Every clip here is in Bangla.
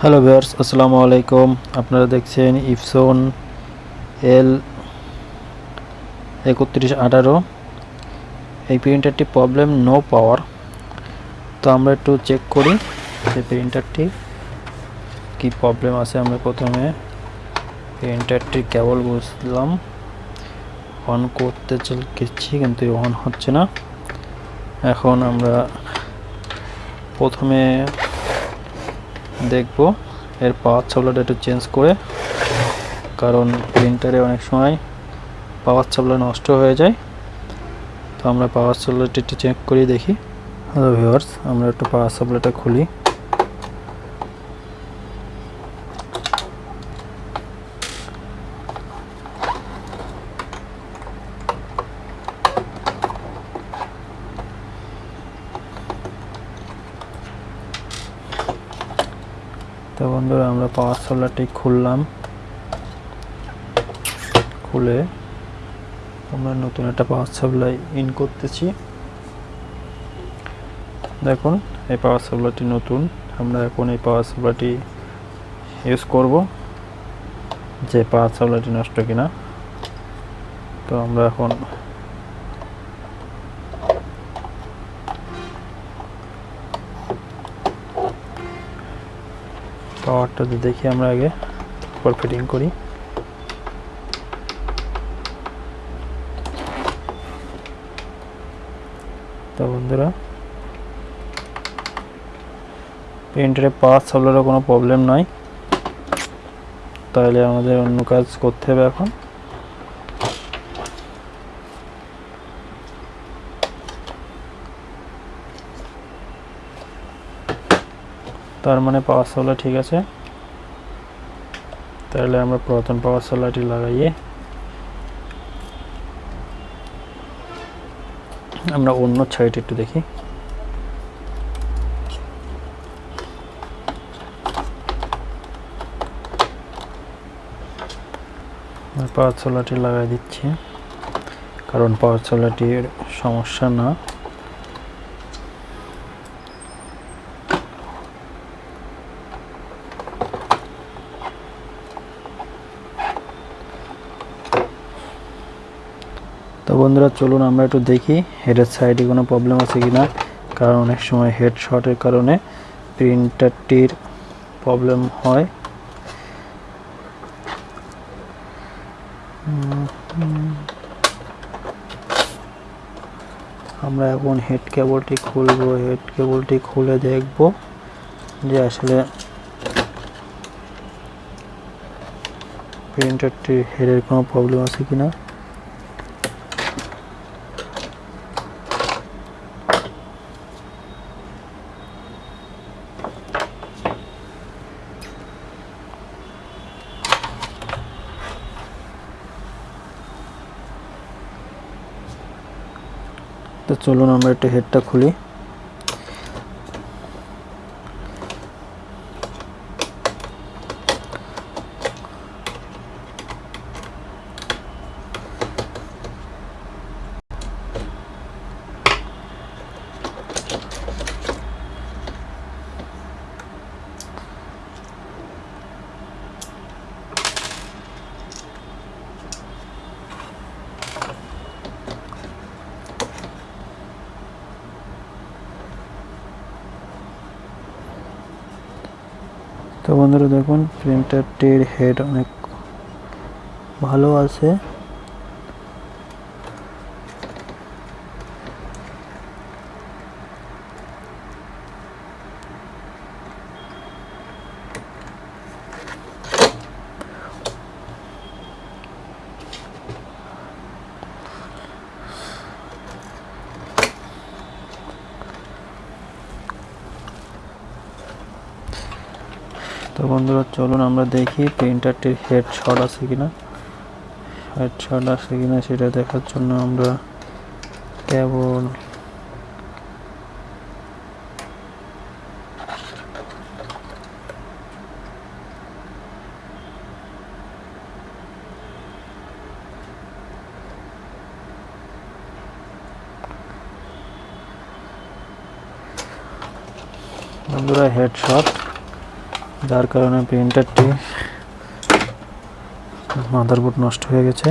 হ্যালো ভিউয়ার্স আসসালামু আলাইকুম আপনারা দেখছেন ইপসন এল একত্রিশ আঠারো। এই প্রিন্টারটি প্রবলেম নো পাওয়ার তো আমরা একটু চেক করি যে প্রিন্টারটি কি প্রবলেম আছে। আমরা প্রথমে প্রিন্টারটি কেবল বুঝলাম। অন করতে চলছি, কিন্তু অন হচ্ছে না। এখন আমরা প্রথমে দেখব। এর পাওয়ার সাপ্লাইটা একটু চেঞ্জ করে, কারণ প্রিন্টারে অনেক সময় পাওয়ার সাপ্লাই নষ্ট হয়ে যায়। তো আমরা পাওয়ার সাপ্লাইটা একটু চেক করে দেখি। হ্যালো ভিউয়ার্স আমরা একটু পাওয়ার সাপ্লাইটা খুলি। তো বন্ধুরা, আমরা পাওয়ার সাপ্লাইটি খুললাম। খুলে আমরা নতুন একটা পাওয়ার সাপ্লাই ইন করতেছি। দেখুন, এই পাওয়ার সাপ্লাইটি নতুন। আমরা এখন এই পাওয়ার সাপ্লাইটি ইউজ করব, যে পাওয়ার সাপ্লাইটি নষ্ট কিনা। তো আমরা এখন পাওয়ারটা দেখি আমরা আগে তারপর ফিটিং করি। তো বন্ধুরা, প্রিন্টারে পাওয়ার সাপ্লাইয়ের কোনো প্রবলেম নাই। তাহলে আমাদের অন্য কাজ করতে হবে এখন। তার মানে পাওয়ার সাপ্লাই ঠিক আছে। তাহলে আমরা পুরাতন পাওয়ার সাপ্লাইটি লাগাইয়ে আমরা অন্য সাইড একটু দেখি। পাওয়ার সোলারটি লাগাই দিচ্ছি। কারণ পাওয়ার সোলারটির সমস্যা না। বন্ধুরা, চলুন আমরা একটু দেখি হেডের সাইডে কোনো প্রবলেম আছে কি না কারণ অনেক সময় হেড শর্টের কারণে প্রিন্টারটির প্রবলেম হয়। আমরা এখন হেড কেবলটি খুলবো হেড কেবলটি খুলে দেখব যে আসলে প্রিন্টারটির হেডের কোনো প্রবলেম আছে কিনা। তো চলুন আমরা একটু হেডটা খুলি। তো বন্ধুরা দেখুন প্রিন্টারটির হেড অনেক ভালো আছে। তো বন্ধুরা, চলুন আমরা দেখি প্রিন্টারটির হেড শট আছে কিনা। হেড শট আছে কিনা সেটা দেখার জন্য আমরা কেবল বন্ধুরা হেড শট যার কারণে প্রিন্টারটি মাদারবোর্ড নষ্ট হয়ে গেছে।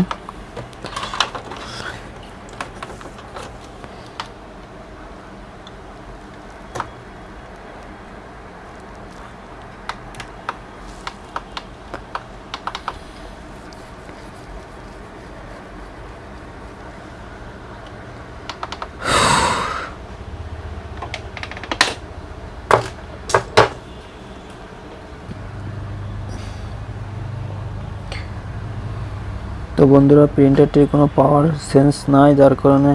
বন্ধুরা প্রিন্টারটির কোনো পাওয়ার সেন্স নাই, যার কারণে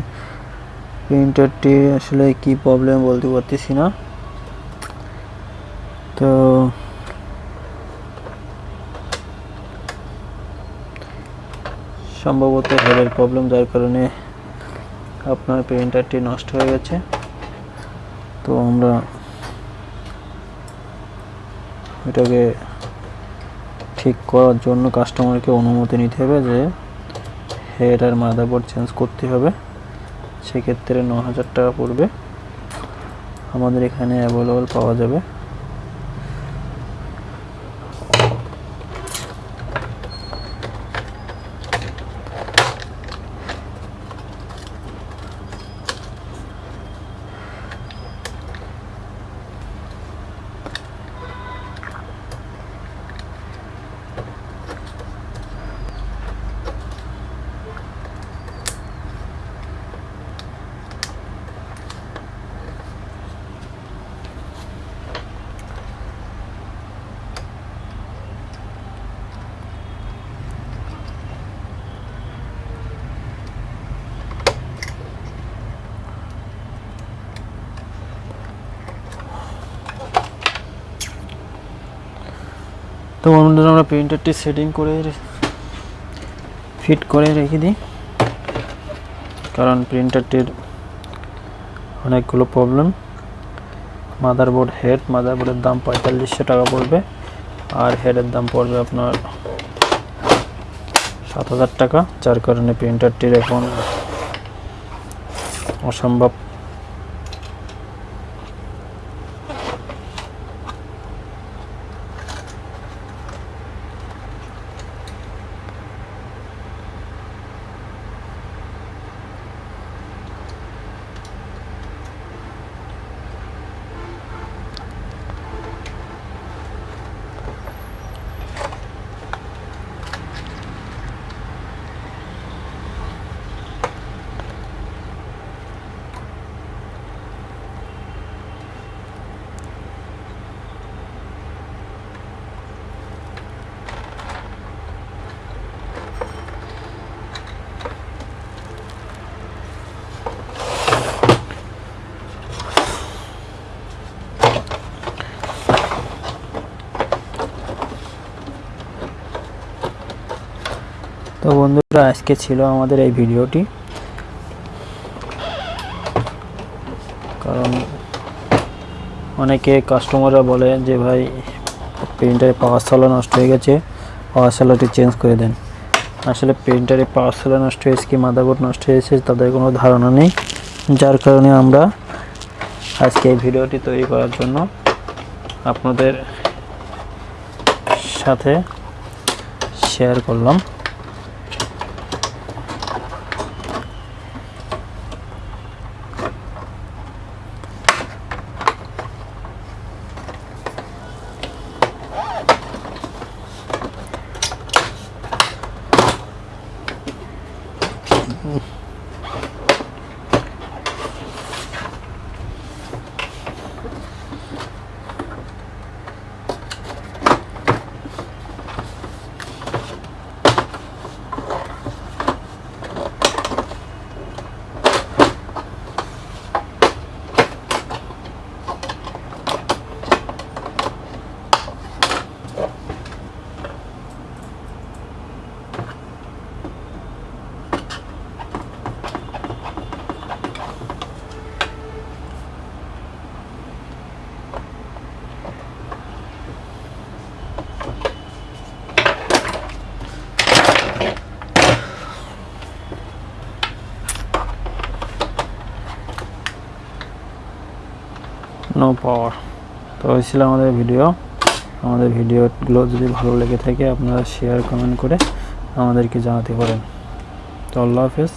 প্রিন্টারটি আসলে কি প্রবলেম বলতে পারতেছি না। তো সম্ভবত হেডের প্রবলেম যার কারণে আপনার প্রিন্টারটি নষ্ট হয়ে গেছে। তো আমরা এটাকে ঠিক করার জন্য কাস্টমারকে অনুমতি নিতে হবে যে হেড আর মাদারবোর্ড চেঞ্জ করতে হবে। সেক্ষেত্রে ন হাজার টাকা পড়বে। আমাদের এখানে অ্যাভেলেবল পাওয়া যাবে। তো বন্ধুরা, আমরা প্রিন্টারটি সেটিং করে ফিট করে রেখে দিই। কারণ প্রিন্টারটির অনেকগুলো প্রবলেম। মাদারবোর্ড হেড, মাদারবোর্ডের দাম পঁয়তাল্লিশশো টাকা পড়বে। আর হেডের দাম পড়বে আপনার সাত হাজার টাকা। যার কারণে প্রিন্টারটির এখন অসম্ভব তো বন্ধুরা, আজকে ছিল আমাদের এই ভিডিওটি। কারণ অনেকে কাস্টমাররা বলে যে, ভাই প্রিন্টারে পাওয়ার সালা নষ্ট হয়ে গেছে পাওয়ার সালাটি চেঞ্জ করে দেন। আসলে প্রিন্টারে পাওয়ার সালা নষ্ট হয়েছে কি মাদারবোর্ড নষ্ট হয়েছে, তাদের কোনো ধারণা নেই। যার কারণে আমরা আজকে এই ভিডিওটি তৈরি করার জন্য আপনাদের সাথে শেয়ার করলাম। নো পাওয়ার তো এই ছিল আমাদের ভিডিও আমাদের ভিডিওগুলো যদি ভালো লেগে থাকে, আপনারা শেয়ার কমেন্ট করে আমাদেরকে জানাতে পারেন। তো আল্লাহ হাফেজ।